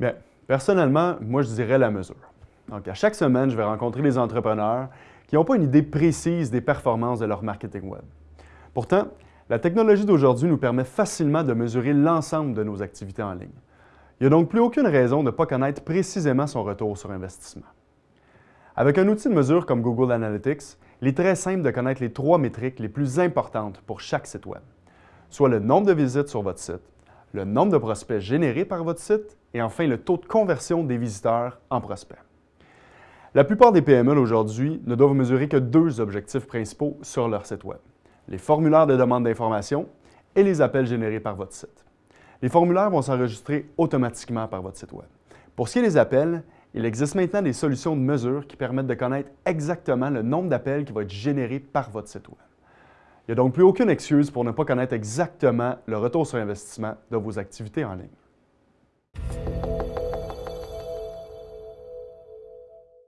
Bien, personnellement, moi, je dirais la mesure. Donc, à chaque semaine, je vais rencontrer des entrepreneurs qui n'ont pas une idée précise des performances de leur marketing web. Pourtant, la technologie d'aujourd'hui nous permet facilement de mesurer l'ensemble de nos activités en ligne. Il n'y a donc plus aucune raison de ne pas connaître précisément son retour sur investissement. Avec un outil de mesure comme Google Analytics, il est très simple de connaître les trois métriques les plus importantes pour chaque site Web, soit le nombre de visites sur votre site, le nombre de prospects générés par votre site et enfin le taux de conversion des visiteurs en prospects. La plupart des PME aujourd'hui ne doivent mesurer que deux objectifs principaux sur leur site Web, les formulaires de demande d'information et les appels générés par votre site. Les formulaires vont s'enregistrer automatiquement par votre site Web. Pour ce qui est des appels, il existe maintenant des solutions de mesure qui permettent de connaître exactement le nombre d'appels qui va être généré par votre site Web. Il n'y a donc plus aucune excuse pour ne pas connaître exactement le retour sur investissement de vos activités en ligne.